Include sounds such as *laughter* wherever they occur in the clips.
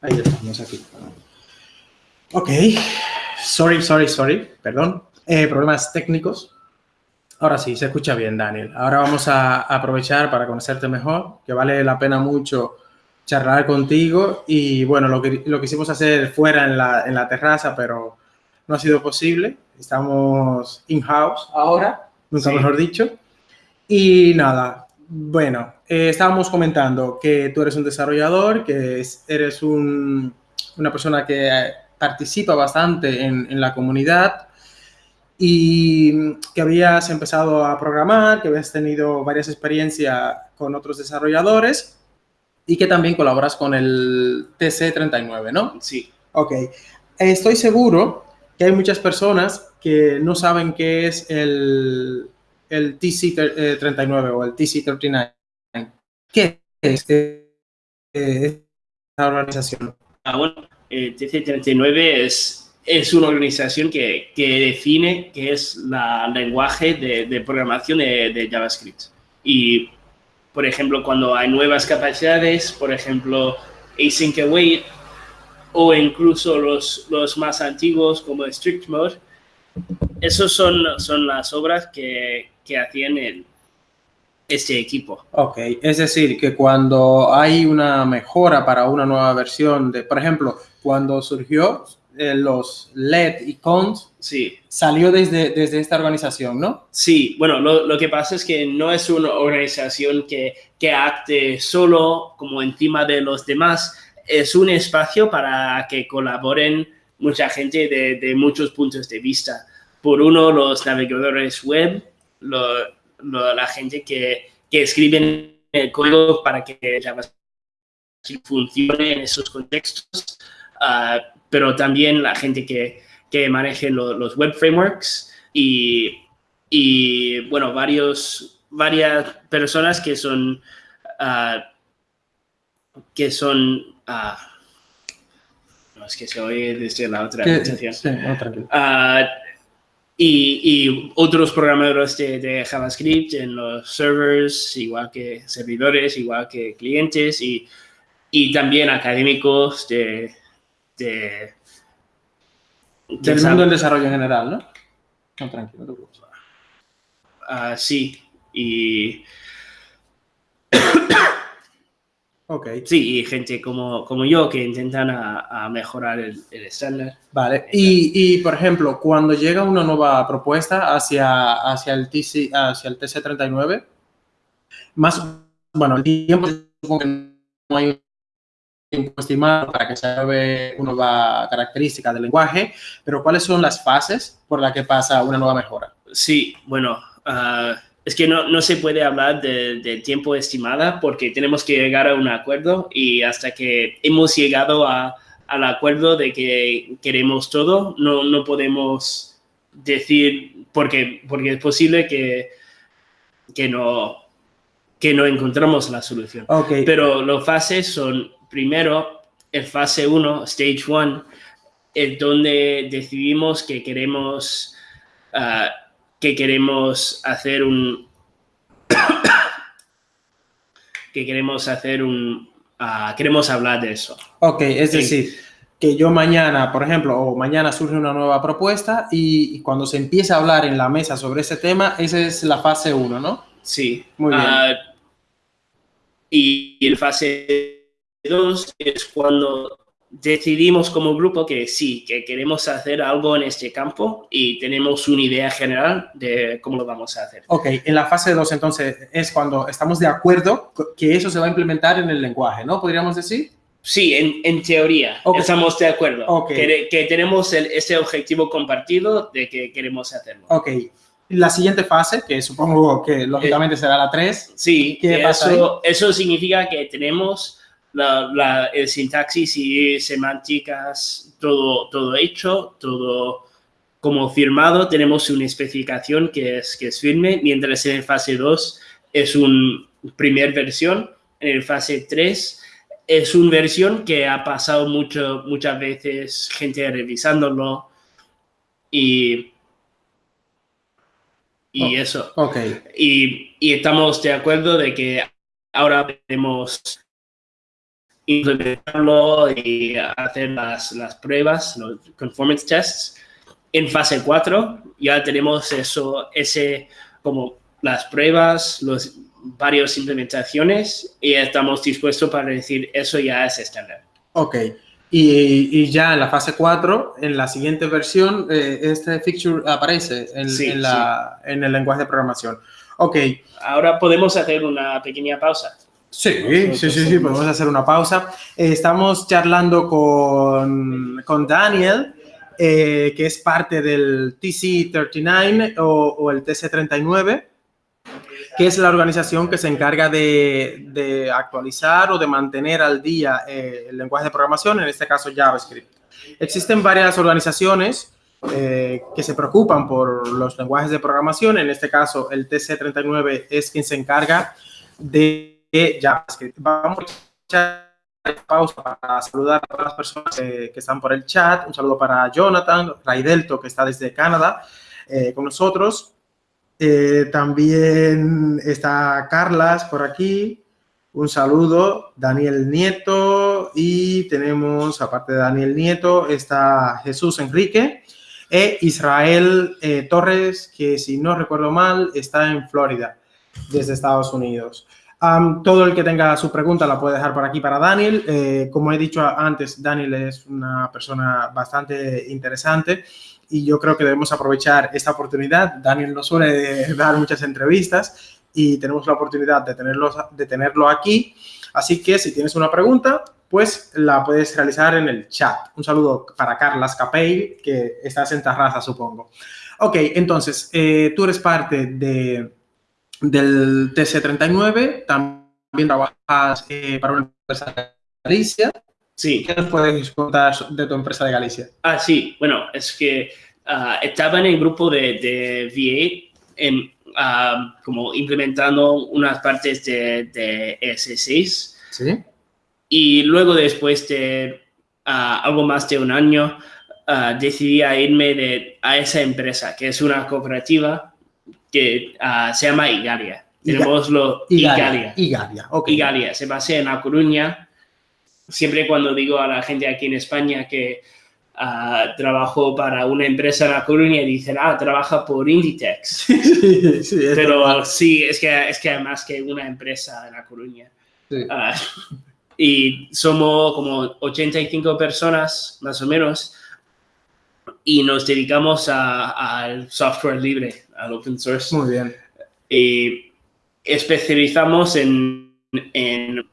Ahí estamos aquí. Ok. Sorry, sorry, sorry. Perdón. Eh, problemas técnicos. Ahora sí, se escucha bien, Daniel. Ahora vamos a aprovechar para conocerte mejor, que vale la pena mucho charlar contigo. Y bueno, lo que lo quisimos hacer fuera en la, en la terraza, pero no ha sido posible. Estamos in-house ahora, nunca mejor dicho. Y nada, bueno, eh, estábamos comentando que tú eres un desarrollador, que eres un, una persona que participa bastante en, en, la comunidad y que habías empezado a programar, que habías tenido varias experiencias con otros desarrolladores y que también colaboras con el TC39, ¿no? Sí. Ok. Estoy seguro que hay muchas personas que no saben qué es el, el TC39 o el TC39. ¿Qué es esta organización? Ah, bueno, el TC39 es, es una organización que, que define qué es la lenguaje de, de programación de, JavaScript. Y, por ejemplo, cuando hay nuevas capacidades, por ejemplo, async await, o incluso los, los más antiguos como strict mode, esos son, son las obras que, que hacían el, este equipo. Ok, es decir, que cuando hay una mejora para una nueva versión de, por ejemplo, cuando surgió eh, los LED y cons, sí. salió desde, desde esta organización, ¿no? Sí, bueno, lo, lo, que pasa es que no es una organización que, que acte solo como encima de los demás, es un espacio para que colaboren mucha gente de, de muchos puntos de vista. Por uno, los navegadores web, lo, lo, la gente que, que escriben el código para que JavaScript funcione en esos contextos, uh, pero también la gente que, que maneje lo, los web frameworks y, y, bueno, varios, varias personas que son, uh, que son, uh, no, es que se oye desde la otra presentación. Sí, no. Y, y, otros programadores de, de, JavaScript en los servers, igual que servidores, igual que clientes y, y también académicos de... de del mundo del desarrollo en general, ¿no? No, tranquilo, no uh, sí, y... Ok. Sí, y gente como, como yo que intentan a, a mejorar el, el, estándar. Vale. Y, y, por ejemplo, cuando llega una nueva propuesta hacia, hacia, el, TC, hacia el TC39, más, bueno, el tiempo supongo que no hay un tiempo estimado para que se haga una nueva característica del lenguaje, pero ¿cuáles son las fases por las que pasa una nueva mejora? Sí, bueno... Uh, es que no, no, se puede hablar de, de, tiempo estimada porque tenemos que llegar a un acuerdo y hasta que hemos llegado a, al acuerdo de que queremos todo, no, no podemos decir, porque, porque es posible que, que, no, que no encontramos la solución. Okay. Pero las fases son, primero, el fase 1, stage 1, es donde decidimos que queremos... Uh, que queremos hacer un *coughs* que queremos hacer un uh, queremos hablar de eso. Ok, es decir, que yo mañana, por ejemplo, o mañana surge una nueva propuesta y, y cuando se empieza a hablar en la mesa sobre ese tema, esa es la fase 1, ¿no? Sí. Muy bien. Uh, y, y el fase 2 es cuando decidimos como grupo que sí, que queremos hacer algo en este campo y tenemos una idea general de cómo lo vamos a hacer. Ok, en la fase 2 entonces es cuando estamos de acuerdo que eso se va a implementar en el lenguaje, ¿no? ¿Podríamos decir? Sí, en, en teoría okay. estamos de acuerdo. Okay. Que, que tenemos el, ese objetivo compartido de que queremos hacerlo. Ok. La siguiente fase, que supongo que lógicamente eh, será la 3. Sí, ¿qué eso, eso significa que tenemos la, la, el sintaxis y semánticas, todo, todo hecho, todo como firmado. Tenemos una especificación que es, que es firme, mientras en el fase 2 es una primer versión. En el fase 3 es una versión que ha pasado mucho, muchas veces gente revisándolo y, y oh, eso. Okay. Y, y estamos de acuerdo de que ahora tenemos implementarlo y hacer las, las pruebas, los conformance tests. En fase 4 ya tenemos eso, ese como las pruebas, los varios implementaciones y estamos dispuestos para decir eso ya es estándar. Ok. Y, y, ya en la fase 4, en la siguiente versión, eh, este feature aparece en, en, la, en, el lenguaje de programación. Ok. Ahora podemos hacer una pequeña pausa. Sí, sí, sí, sí, podemos hacer una pausa. Eh, estamos charlando con, con Daniel, eh, que es parte del TC39 o, o el TC39 que es la organización que se encarga de, actualizar o de mantener al día eh, el lenguaje de programación, en este caso JavaScript. Existen varias organizaciones eh, que se preocupan por los lenguajes de programación, en este caso el TC39 es quien se encarga de JavaScript. Vamos a pausa para saludar a todas las personas que están por el chat. Un saludo para Jonathan, Raidelto, que está desde Canadá eh, con nosotros. Eh, también está Carlas por aquí. Un saludo, Daniel Nieto. Y tenemos, aparte de Daniel Nieto, está Jesús Enrique e Israel eh, Torres, que si no recuerdo mal, está en Florida, desde Estados Unidos. Todo el que tenga su pregunta la puede dejar por aquí para Daniel. Eh, como he dicho antes, Daniel es una persona bastante interesante y yo creo que debemos aprovechar esta oportunidad. Daniel nos suele *laughs* dar muchas entrevistas y tenemos la oportunidad de tenerlo, de tenerlo aquí. Así que si tienes una pregunta, pues la puedes realizar en el chat. Un saludo para Carlas Capey, que estás en Tarraza, supongo. Ok, entonces, eh, tú eres parte de, del TC39, también trabajas eh, para una empresa de Galicia. Sí. ¿Qué nos puedes contar de tu empresa de Galicia? Ah, sí. Bueno, es que uh, estaba en el grupo de, de VA en, uh, como implementando unas partes de, de ES6. Sí. Y luego, después de uh, algo más de un año, decidí irme de, a esa empresa, que es una cooperativa que se llama Igalia. Tenemos lo Igalia. Igalia, okay. Igalia. Se basa en La Coruña siempre cuando digo a la gente aquí en España que uh, trabajó para una empresa en La Coruña, dicen, ah, trabaja por Inditex. *laughs* Sí, sí, Pero sí, es que, es que además que una empresa en La Coruña. Sí. Uh, y somos como 85 personas, más o menos, y nos dedicamos al software libre, al open source. Muy bien. Y especializamos en, en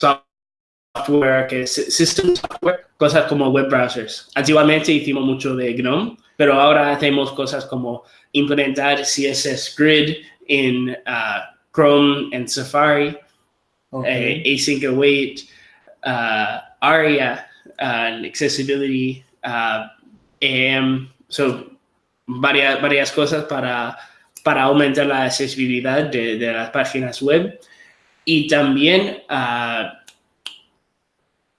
software, que es system software, cosas como web browsers. Antiguamente hicimos mucho de GNOME, pero ahora hacemos cosas como implementar CSS Grid en uh, Chrome en Safari, okay. eh, async await, uh, ARIA, uh, accessibility, uh, AM, so varias, varias cosas para, para aumentar la accesibilidad de, de las páginas web y también uh,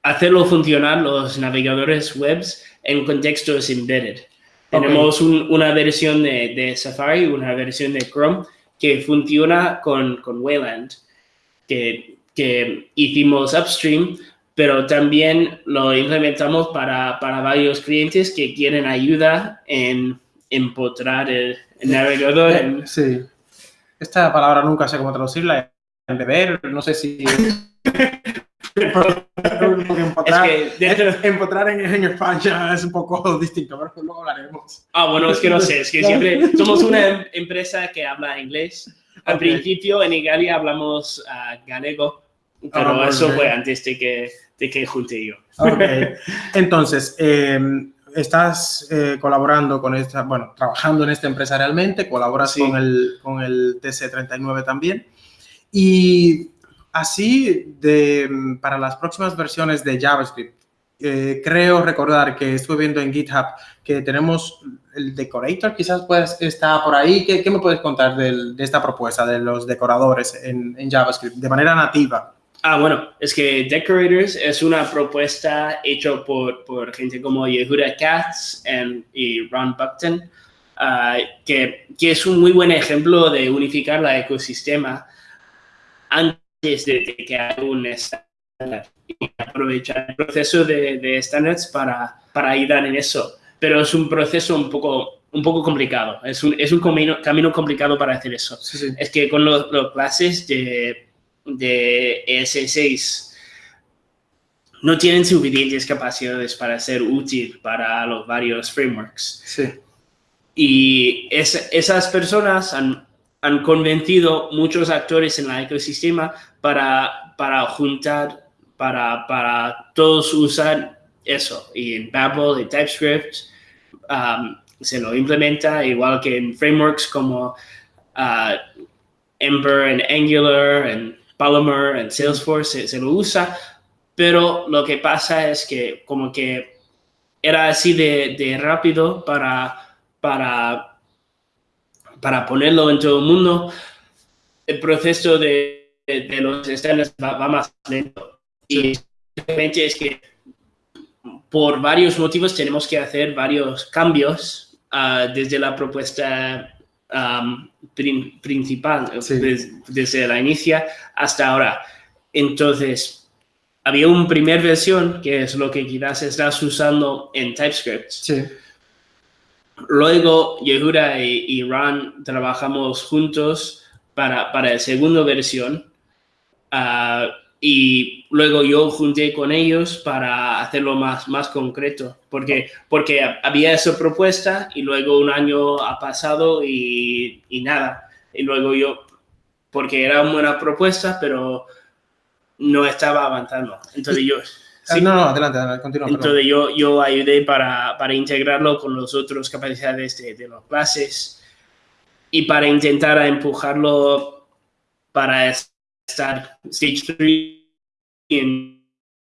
hacerlo funcionar los navegadores webs en contextos embedded. Tenemos un, una versión de, de, Safari, una versión de Chrome que funciona con, con Wayland, que, que, hicimos upstream, pero también lo implementamos para, para varios clientes que quieren ayuda en empotrar el, el navegador. En... Sí. Esta palabra nunca sé cómo traducirla. En beber, no sé si... *laughs* empotrar, es que empotrar en, en, España es un poco *laughs* distinto, pero luego hablaremos. Ah, bueno, es que no sé, es que siempre *laughs* somos una empresa que habla inglés. Al okay. principio en Italia hablamos uh, galego, pero oh, eso fue antes de que, de que junte yo. Okay. Entonces, eh, estás eh, colaborando con esta, bueno, trabajando en esta empresa realmente, colaboras sí. con, el, con el TC39 también. Y así, de, para las próximas versiones de JavaScript, eh, creo recordar que estuve viendo en GitHub que tenemos el decorator, quizás pues está por ahí. ¿Qué, qué me puedes contar de, de, esta propuesta de los decoradores en, en, JavaScript de manera nativa? Ah, bueno, es que Decorators es una propuesta hecha por, por gente como Yehuda Katz and, y Ron Buckton, uh, que, que es un muy buen ejemplo de unificar la ecosistema antes de que haya un y aprovechar el proceso de, de estándares para, para ayudar en eso. Pero es un proceso un poco, un poco complicado, es un, es un camino, camino complicado para hacer eso. Sí, sí. Es que con los, los clases de, de ES6 no tienen suficientes capacidades para ser útil para los varios frameworks. Sí. Y es- esas personas han, han convencido muchos actores en el ecosistema para, para juntar, para, para todos usar eso. Y en Babel y TypeScript um, se lo implementa, igual que en frameworks como uh, Ember en Angular, en Polymer, en Salesforce, se, se lo usa. Pero lo que pasa es que como que era así de, de rápido para para, para ponerlo en todo el mundo, el proceso de, de- de los estándares va, va más lento. Y simplemente es que por varios motivos tenemos que hacer varios cambios ah, desde la propuesta prin- principal, Sí. desde la inicia hasta ahora. Entonces, había una primera versión, que es lo que quizás estás usando en TypeScript, Sí. Luego, Yehuda y, y Ron trabajamos juntos para, para la segunda versión. ah, y luego yo junté con ellos para hacerlo más, más concreto. Porque, porque había esa propuesta y luego un año ha pasado y, y nada. Y luego yo, porque era una buena propuesta, pero no estaba avanzando. Entonces yo... Ah, sí. No, no, adelante, adelante, continúa. Entonces yo, yo ayudé para, para integrarlo con los otros capacidades de, de las clases y para intentar empujarlo para estar stage 3 en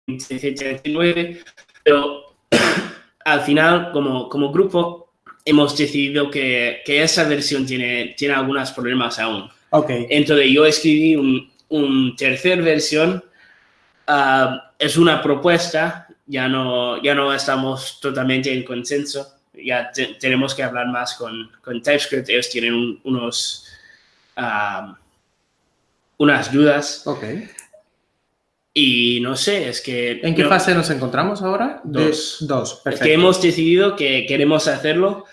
CC39. Pero *clears throat* al final, como, como grupo, hemos decidido que, que esa versión tiene, tiene algunos problemas aún. Ok, Entonces yo escribí un, un tercer versión. Ah, es una propuesta, ya no, ya no estamos totalmente en consenso. Ya te- tenemos que hablar más con, con TypeScript. Ellos tienen un- unos, ah, unas dudas. ok. Y no sé, es que... ¿En qué no- fase nos encontramos ahora? De- Dos. Dos, Es perfecto. que hemos decidido que queremos hacerlo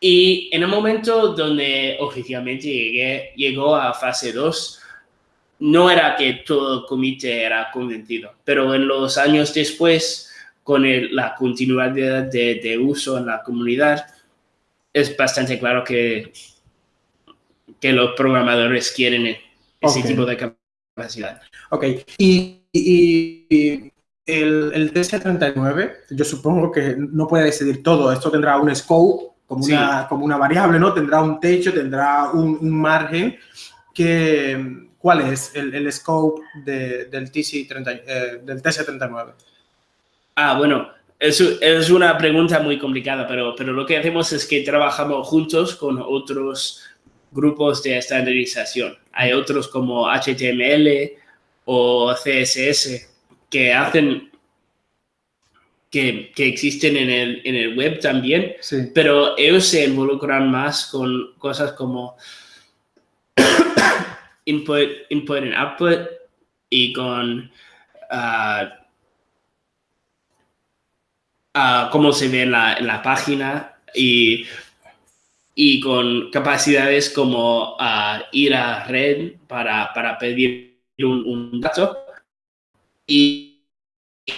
y en el momento donde oficialmente llegué, llegó a fase 2, no era que todo el comité era convencido, pero en los años después, con el- la continuidad de, de uso en la comunidad, es bastante claro que, que los programadores quieren ese tipo de capacidad. Ok, y, y- y el, el TC39, yo supongo que no puede decidir todo. Esto tendrá un scope, como, Sí. una, como una variable, ¿no? Tendrá un techo, tendrá un, un margen. Que, ¿Cuál es el, el scope de- del, TC30, eh, del TC39? Ah, bueno, es, es una pregunta muy complicada, pero, pero lo que hacemos es que trabajamos juntos con otros grupos de estandarización. Hay otros como HTML o CSS que hacen, que, que existen en el, en el web también, Sí. pero ellos se involucran más con cosas como input, input and output y con ah, ah, cómo se ve en la, en la página y, y con capacidades como ah, ir a red para, para pedir un, un dato. Y,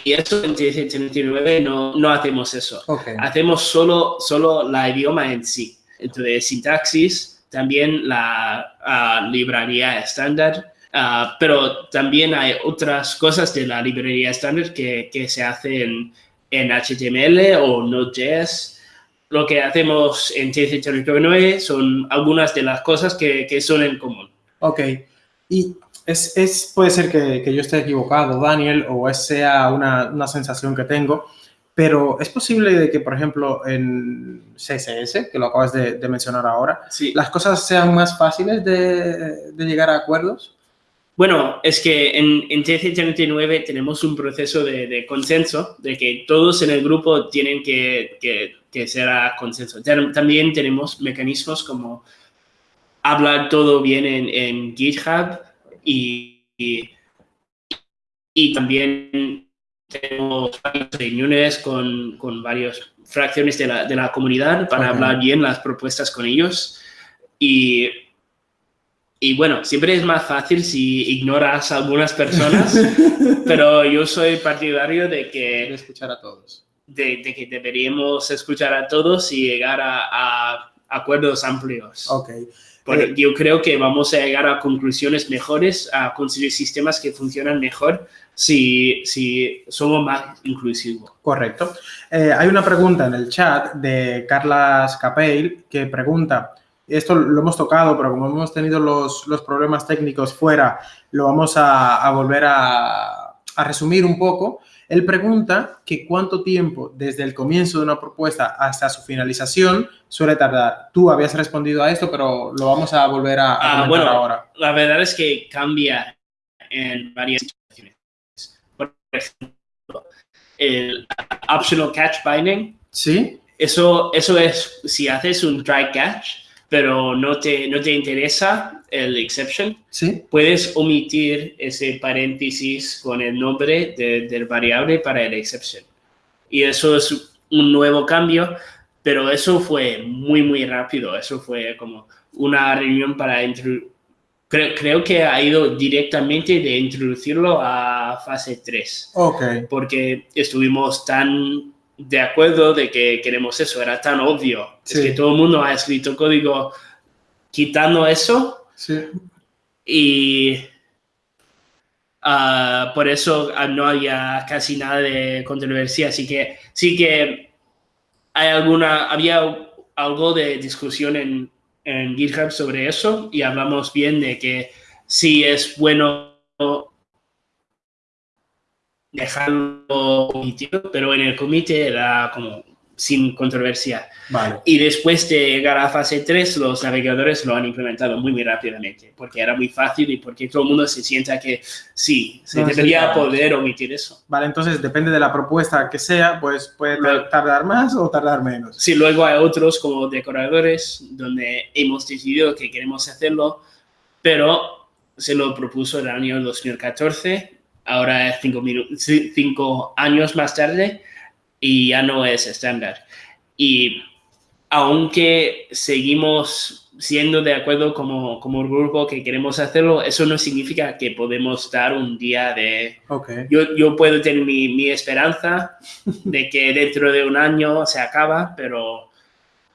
y eso en 19 no, no hacemos eso hacemos solo, solo la idioma en sí. Entonces, sintaxis, también la ah, librería estándar, ah, pero también hay otras cosas de la librería estándar que, que se hacen en HTML o Node.js. Lo que hacemos en TC39 son algunas de las cosas que, que son en común. Ok. Y es, es- puede ser que, que yo esté equivocado, Daniel, o es sea una, una sensación que tengo, pero es posible de que, por ejemplo, en CSS, que lo acabas de, de mencionar ahora, Sí. las cosas sean más fáciles de, de llegar a acuerdos. Bueno, es que en, en TC39 tenemos un proceso de, de consenso, de que todos en el grupo tienen que, que, que ser a consenso. Tam- También tenemos mecanismos como hablar todo bien en, en GitHub y, y, y también tenemos reuniones con, con varias fracciones de la, de la comunidad para hablar bien las propuestas con ellos. Y, y bueno, siempre es más fácil si ignoras a algunas personas, *laughs* pero yo soy partidario de que... De escuchar a todos. De, de, que deberíamos escuchar a todos y llegar a, a acuerdos amplios. Ok. Porque Eh, yo creo que vamos a llegar a conclusiones mejores, a construir sistemas que funcionan mejor si, si somos más inclusivos. Correcto. Eh, hay una pregunta en el chat de Carlas Capeil que pregunta, esto lo hemos tocado, pero como hemos tenido los, los problemas técnicos fuera, lo vamos a, a volver a, a resumir un poco. Él pregunta que cuánto tiempo desde el comienzo de una propuesta hasta su finalización suele tardar. Tú habías respondido a esto, pero lo vamos a volver a, a Ah, bueno, ahora. la verdad es que cambia en varias situaciones. Por ejemplo, el optional catch binding, ¿Sí? eso, eso es si haces un try catch, pero no te, no te interesa el exception, ¿Sí? puedes omitir ese paréntesis con el nombre de- del variable para el exception. Y eso es un nuevo cambio, pero eso fue muy, muy rápido. Eso fue como una reunión para introducir. Creo, creo que ha ido directamente de introducirlo a fase 3, Ok. porque estuvimos tan de acuerdo de que queremos eso, era tan obvio. Es que todo el mundo ha escrito código quitando eso Sí. y ah, por eso no había casi nada de controversia. Así que sí que hay alguna, había algo de discusión en, en GitHub sobre eso y hablamos bien de que sí es bueno dejarlo omitido, pero en el comité era como sin controversia. Vale. Y después de llegar a fase 3, los navegadores lo han implementado muy, muy rápidamente, porque era muy fácil y porque todo el mundo se sienta que sí, se No debería necesitamos. poder omitir eso. Vale, entonces depende de la propuesta que sea, pues puede tar- tardar más o tardar menos. Sí, luego hay otros como decoradores, donde hemos decidido que queremos hacerlo, pero se lo propuso el año 2014, ahora es cinco, cinco años más tarde y ya no es estándar. Y aunque seguimos siendo de acuerdo como, como grupo que queremos hacerlo, eso no significa que podemos dar un día de... Ok. Yo, yo puedo tener mi, mi esperanza de que dentro de un año se acaba, pero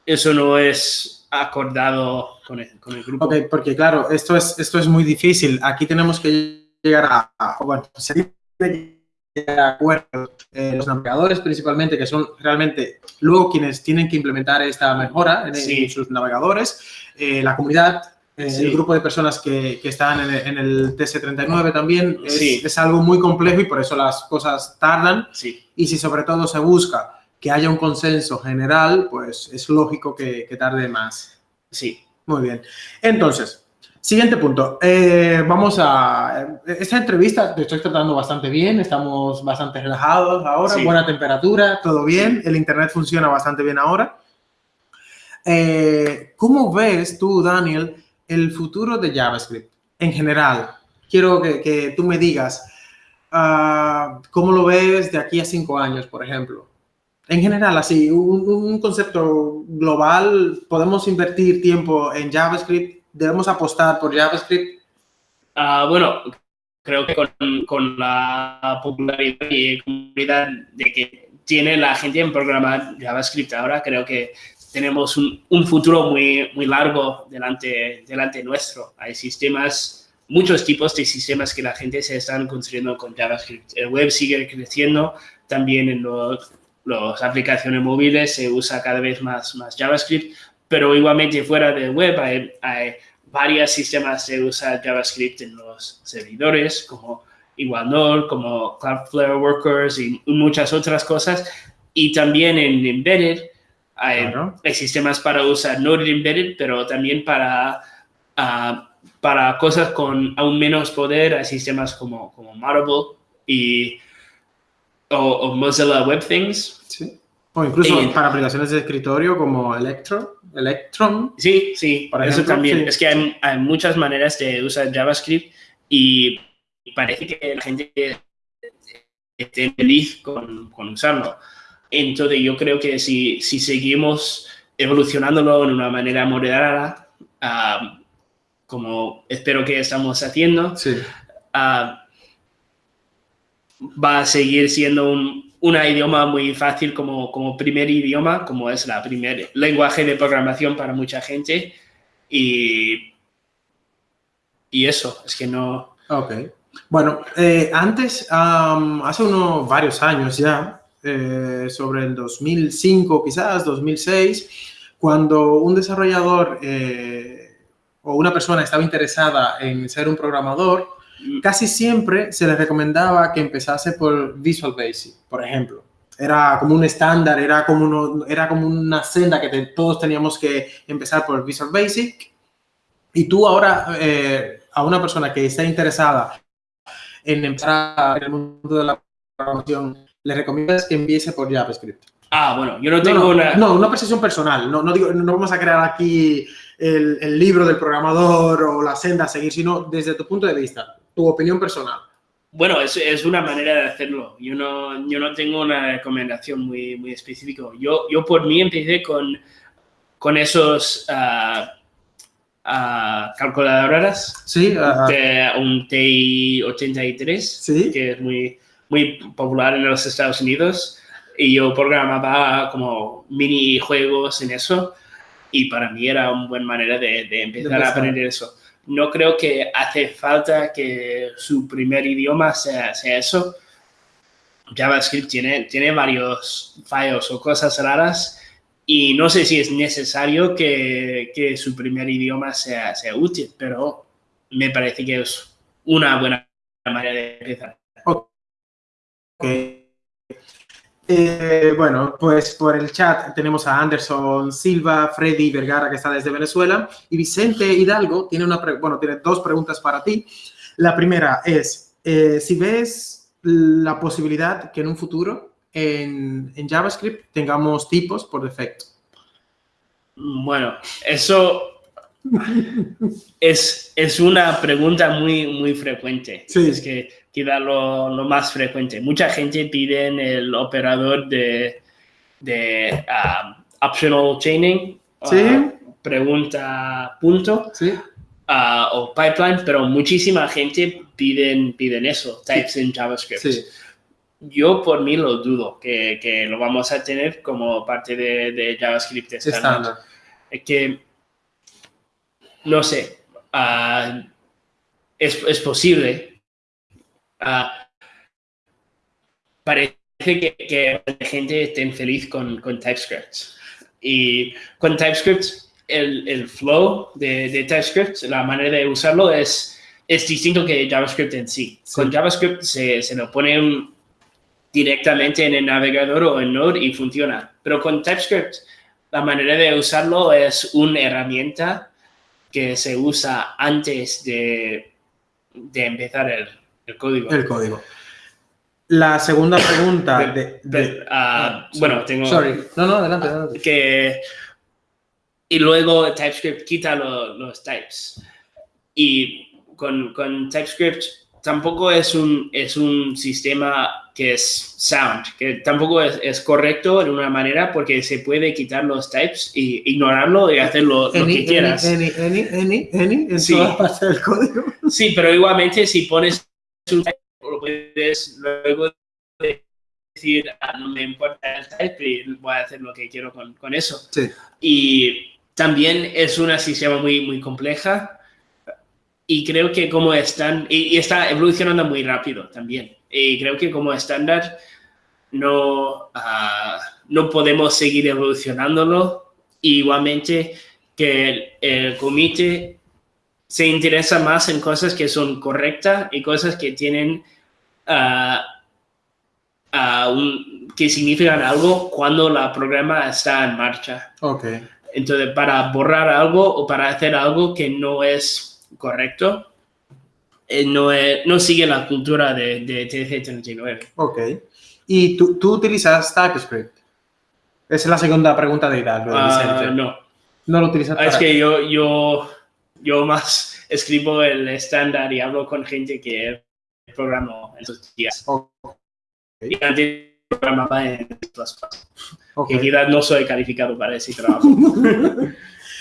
eso no es acordado con el, con el grupo. Ok, porque claro, esto es, esto es muy difícil. Aquí tenemos que llegar a, bueno, se tiene que llegar a acuerdos. Eh, los navegadores principalmente, que son realmente luego quienes tienen que implementar esta mejora en, sus navegadores, eh, la comunidad, eh, Sí. el grupo de personas que, que están en el, en el TS39 también, es, Sí. es algo muy complejo y por eso las cosas tardan. Y si sobre todo se busca que haya un consenso general, pues es lógico que, que tarde más. sí. Muy bien. Entonces, siguiente punto. Eh, vamos a... Esta entrevista te estoy tratando bastante bien, estamos bastante relajados ahora, Sí. buena temperatura, todo bien, el internet funciona bastante bien ahora. Eh, ¿Cómo ves tú, Daniel, el futuro de JavaScript en general? Quiero que, que tú me digas, ah, ¿cómo lo ves de aquí a cinco años, por ejemplo? En general, así, un, un concepto global, ¿podemos invertir tiempo en JavaScript? ¿Debemos apostar por JavaScript? Ah, bueno, creo que con, con la popularidad y comunidad de que tiene la gente en programar JavaScript ahora, creo que tenemos un, un futuro muy, muy largo delante, delante nuestro. Hay sistemas, muchos tipos de sistemas que la gente se están construyendo con JavaScript. El web sigue creciendo, también en los, las aplicaciones móviles se usa cada vez más, más JavaScript, pero igualmente fuera del web hay, hay varios sistemas se usa JavaScript en los servidores, como Iguanol, como Cloudflare Workers y muchas otras cosas. Y también en Embedded hay, Claro. hay sistemas para usar Node Embedded, pero también para, ah, para cosas con aún menos poder, hay sistemas como, como Marble y, o, o Mozilla Web Things. Sí. O incluso Eh, para aplicaciones de escritorio como Electro, Electron. Sí, sí, Por eso ejemplo, también. sí. Es que hay, hay muchas maneras de usar JavaScript y parece que la gente estén feliz con, con, usarlo. Entonces yo creo que si, si seguimos evolucionándolo en una manera moderada, uh, como espero que estamos haciendo, sí. uh, va a seguir siendo un, una idioma muy fácil como, como primer idioma, como es la primer lenguaje de programación para mucha gente. Y, y eso, es que no... Ok. Bueno, eh, antes, um, hace unos varios años ya, eh, sobre el 2005, quizás 2006, cuando un desarrollador eh, o una persona estaba interesada en ser un programador, casi siempre se le recomendaba que empezase por Visual Basic, por ejemplo. Era como un estándar, era como, uno, era como una senda que te, todos teníamos que empezar por Visual Basic. Y tú ahora, eh, a una persona que está interesada en empezar en el mundo de la programación, le recomiendas que empiece por JavaScript. Ah, bueno, yo no tengo no, no, una... No, una percepción personal. No, no, digo, no vamos a crear aquí el, el libro del programador o la senda a seguir, sino desde tu punto de vista tu opinión personal. Bueno, es, es, una manera de hacerlo. Yo no, yo no tengo una recomendación muy, muy específica. Yo, yo por mí empecé con, con esos uh, uh, calculadoras. Sí. Uh, de un TI-83, sí. que es muy, muy popular en los Estados Unidos. Y yo programaba como minijuegos en eso. Y para mí era una buena manera de, de empezar de a aprender eso no creo que hace falta que su primer idioma sea, eso. JavaScript tiene, tiene varios fallos o cosas raras y no sé si es necesario que, que su primer idioma sea, sea, útil, pero me parece que es una buena manera de empezar. Eh, bueno, pues por el chat tenemos a Anderson Silva, Freddy Vergara, que está desde Venezuela, y Vicente Hidalgo tiene, una bueno, dos preguntas para ti. La primera es, eh, si ves la posibilidad que en un futuro en, en JavaScript tengamos tipos por defecto. Bueno, eso es, es una pregunta muy, muy frecuente. Sí. Es que queda lo, lo, más frecuente. Mucha gente pide el operador de, de uh, optional chaining, ¿Sí? uh, pregunta punto, ¿Sí? uh, o pipeline, pero muchísima gente piden, piden eso, types en JavaScript. Yo por mí lo dudo, que, que, lo vamos a tener como parte de, de JavaScript estándar. Es que no sé, uh, es, es, posible. Uh, parece que, que, la gente esté feliz con, con TypeScript. Y con TypeScript, el, el flow de, de, TypeScript, la manera de usarlo es, es distinto que JavaScript en sí. sí. Con JavaScript se, se lo pone un, directamente en el navegador o en Node y funciona. Pero con TypeScript, la manera de usarlo es una herramienta que se usa antes de, de empezar el, el, código. El código. La segunda pregunta de... de, de uh, ah, bueno, tengo... Sorry. No, no, adelante, adelante. Que, y luego TypeScript quita lo, los types. Y con, con TypeScript tampoco es un, es un sistema que es sound, que tampoco es, es, correcto en una manera porque se puede quitar los types y ignorarlo y hacer lo, lo any, que quieras. Any, any, any, any, en Sí. todas partes del código. Sí, pero igualmente si pones un type, lo puedes luego decir, ah, no me importa el type y voy a hacer lo que quiero con, con eso. Sí. Y también es una sistema muy, muy compleja y creo que como están, y, y está evolucionando muy rápido también. Y creo que como estándar no, uh, no podemos seguir evolucionándolo. Igualmente que el, el, comité se interesa más en cosas que son correctas y cosas que tienen uh, uh, un, que significan algo cuando la programa está en marcha. Okay. Entonces, para borrar algo o para hacer algo que no es correcto, eh, no, es, no, sigue la cultura de, de TC39. Ok. ¿Y tú, tú, utilizas TypeScript? Esa es la segunda pregunta de Hidalgo. Uh, no. ¿No lo utilizas? Es que yo, yo, yo más escribo el estándar y hablo con gente que programo en esos días. Ok. Y antes programaba en Okay. quizás no soy calificado para ese trabajo. *laughs*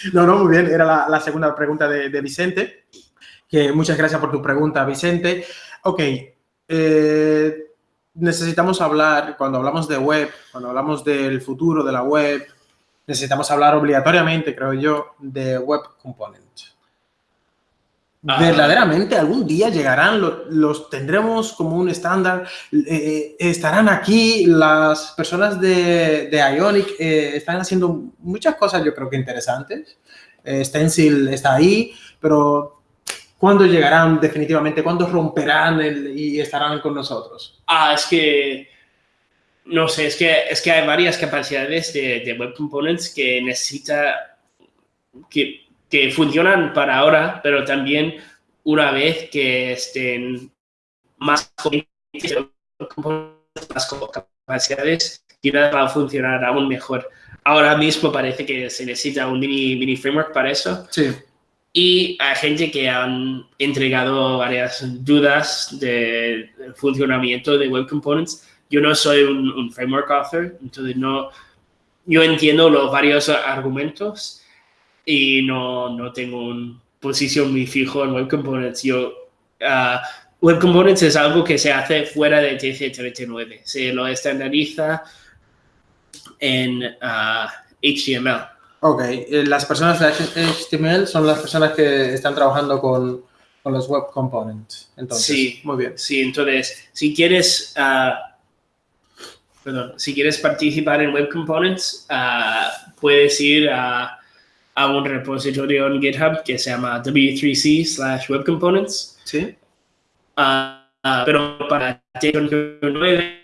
*laughs* no, no, muy bien. Era la, segunda pregunta de, Vicente. Que muchas gracias por tu pregunta, Vicente. Ok. Eh, necesitamos hablar, cuando hablamos de web, cuando hablamos del futuro de la web, necesitamos hablar obligatoriamente, creo yo, de Web Component. Ah. ¿Verdaderamente algún día llegarán, los, tendremos como un estándar? Eh, eh, ¿Estarán aquí? Las personas de, Ionic eh, están haciendo muchas cosas yo creo que interesantes. Stencil está ahí, pero ¿cuándo llegarán definitivamente? ¿Cuándo romperán y estarán con nosotros? Ah, es que no sé, es que, es que hay varias capacidades de, Web Components que necesita, que, que, funcionan para ahora, pero también una vez que estén más, más capacidades, quizás va a funcionar aún mejor. Ahora mismo parece que se necesita un mini, mini framework para eso. Sí. Y hay gente que han entregado varias dudas de funcionamiento de Web Components yo no soy un, framework author, entonces no, yo entiendo los varios argumentos y no, no tengo una posición muy fijo en Web Components. Yo, uh, Web Components es algo que se hace fuera de TC39, se lo estandariza en HTML. Uh, ok, eh, las personas de HTML son las personas que están trabajando con, con los Web Components. Entonces, sí, muy bien. Sí, entonces, si quieres... Uh, perdón, si quieres participar en Web Components, uh, puedes ir a, a, un repositorio en GitHub que se llama w3c slash web components. Sí. Uh, pero para T9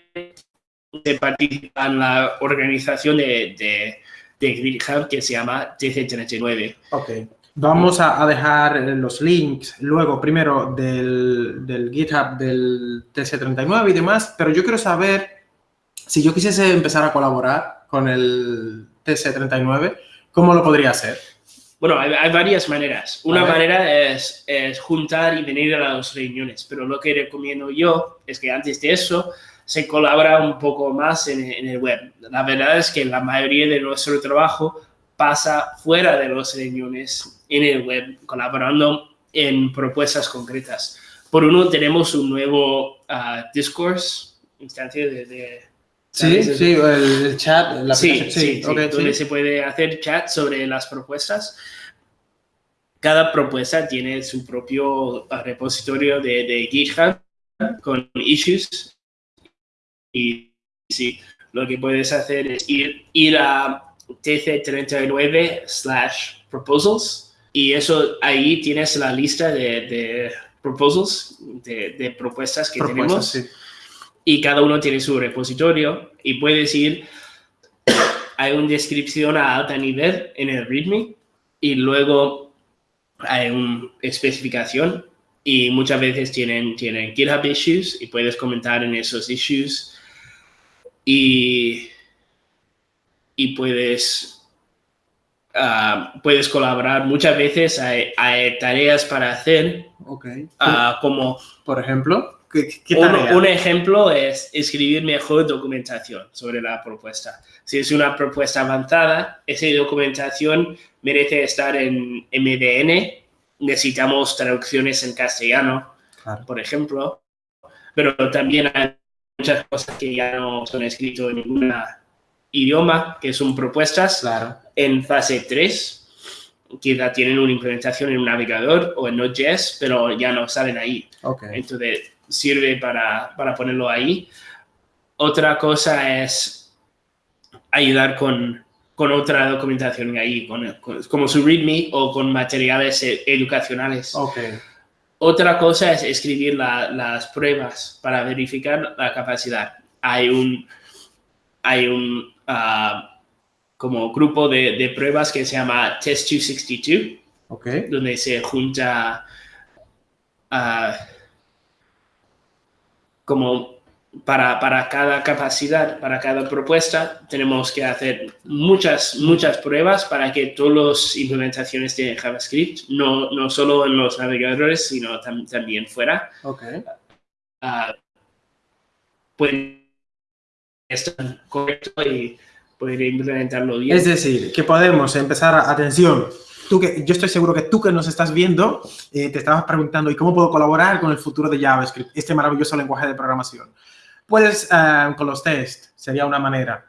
se participa en la organización de, de, de GitHub que se llama TC39. Ok. Vamos a, a, dejar los links luego, primero, del, del GitHub del TC39 y demás, pero yo quiero saber si yo quisiese empezar a colaborar con el TC39, ¿cómo lo podría hacer? Bueno, hay, varias maneras. Una manera es, juntar y venir a las reuniones, pero lo que recomiendo yo es que antes de eso se colabora un poco más en, el web. La verdad es que la mayoría de nuestro trabajo pasa fuera de las reuniones en el web, colaborando en propuestas concretas. Por uno, tenemos un nuevo uh, discourse, instancia de Sí, sí, el, chat, la sí, sí, donde se puede hacer chat sobre las propuestas. Cada propuesta tiene su propio repositorio de, de GitHub con issues. Y sí, lo que puedes hacer es ir, ir a tc39 slash proposals y eso ahí tienes la lista de, de proposals, de, de propuestas que tenemos y cada uno tiene su repositorio y puedes ir, *coughs* hay una descripción a alta nivel en el README y luego hay una especificación y muchas veces tienen, tienen GitHub issues y puedes comentar en esos issues y, y puedes, uh, puedes colaborar. Muchas veces hay, hay tareas para hacer okay. Uh, como, por ejemplo, un, ejemplo es escribir mejor documentación sobre la propuesta. Si es una propuesta avanzada, esa documentación merece estar en MDN. Necesitamos traducciones en castellano, por ejemplo. Pero también hay muchas cosas que ya no son escritas en ningún idioma, que son propuestas en fase 3 quizá tienen una implementación en un navegador o en Node.js, pero ya no salen ahí. Entonces, sirve para, para ponerlo ahí. Otra cosa es ayudar con, con otra documentación ahí, con, como su README o con materiales e, educacionales. Okay. Otra cosa es escribir las pruebas para verificar la capacidad. Hay un, hay un ah, como grupo de, de, pruebas que se llama Test 262, okay. donde se junta uh, como para, para, cada capacidad, para cada propuesta, tenemos que hacer muchas, muchas pruebas para que todas las implementaciones de JavaScript, no, no solo en los navegadores, sino también fuera, okay. uh, pueden está correcto y poder implementarlo bien. Es decir, que podemos empezar, atención, tú que, yo estoy seguro que tú que nos estás viendo, eh, te estabas preguntando, ¿y cómo puedo colaborar con el futuro de JavaScript, este maravilloso lenguaje de programación? Puedes, eh, con los test, sería una manera.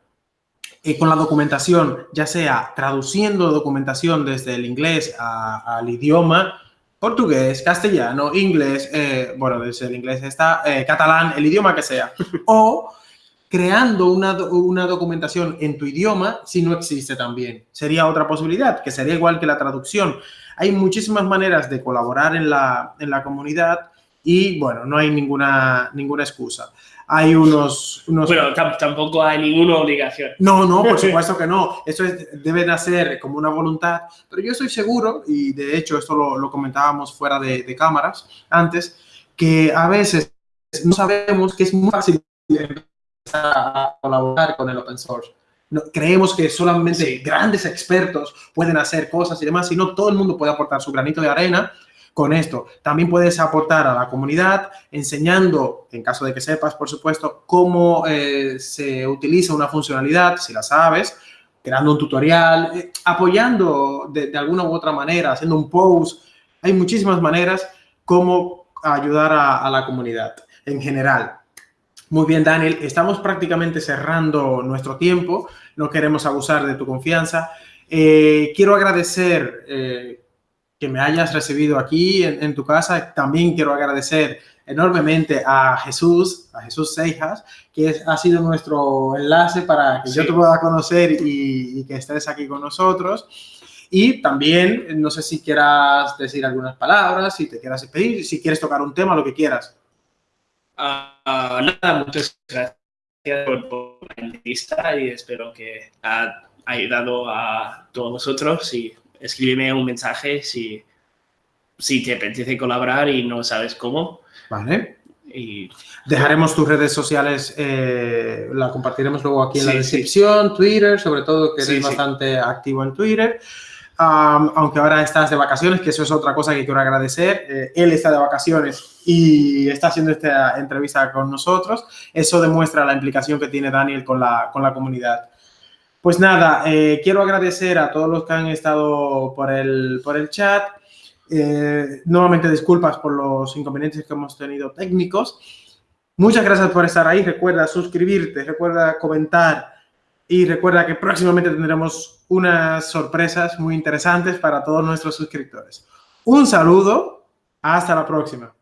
Y con la documentación, ya sea traduciendo documentación desde el inglés al idioma, portugués, castellano, inglés, eh, bueno, desde el inglés está, catalán, el idioma que sea, *laughs* o creando una, una, documentación en tu idioma si no existe también. Sería otra posibilidad, que sería igual que la traducción. Hay muchísimas maneras de colaborar en la, en la comunidad y, bueno, no hay ninguna, ninguna excusa. Hay unos... unos... Bueno, tampoco hay ninguna obligación. No, no, por *laughs* supuesto que no. Eso es, debe nacer como una voluntad. Pero yo estoy seguro, y de hecho esto lo, lo comentábamos fuera de, de cámaras antes, que a veces no sabemos que es muy fácil a colaborar con el open source. No, creemos que solamente grandes expertos pueden hacer cosas y demás, sino todo el mundo puede aportar su granito de arena con esto. También puedes aportar a la comunidad enseñando, en caso de que sepas, por supuesto, cómo eh, se utiliza una funcionalidad, si la sabes, creando un tutorial, eh, apoyando de, de, alguna u otra manera, haciendo un post. Hay muchísimas maneras como ayudar a, a la comunidad en general. Muy bien, Daniel. Estamos prácticamente cerrando nuestro tiempo. No queremos abusar de tu confianza. Eh, quiero agradecer eh, que me hayas recibido aquí en, en, tu casa. También quiero agradecer enormemente a Jesús, a Jesús Seijas, que es, ha sido nuestro enlace para que sí. yo te pueda conocer y, y que estés aquí con nosotros. Y también, no sé si quieras decir algunas palabras, si te quieras pedir, si quieres tocar un tema, lo que quieras. Uh, nada, muchas gracias por, por, la entrevista y espero que ha ayudado a todos vosotros y escríbeme un mensaje si, si te apetece colaborar y no sabes cómo. Vale. Y dejaremos tus redes sociales, eh, la compartiremos luego aquí en sí, la descripción, sí. Twitter, sobre todo que eres sí, bastante activo en Twitter. Um, aunque ahora estás de vacaciones, que eso es otra cosa que quiero agradecer. Eh, él está de vacaciones y está haciendo esta entrevista con nosotros. Eso demuestra la implicación que tiene Daniel con la, con la comunidad. Pues nada, eh, quiero agradecer a todos los que han estado por el, por el chat. Eh, nuevamente disculpas por los inconvenientes que hemos tenido técnicos. Muchas gracias por estar ahí. Recuerda suscribirte, recuerda comentar y recuerda que próximamente tendremos unas sorpresas muy interesantes para todos nuestros suscriptores. Un saludo, hasta la próxima.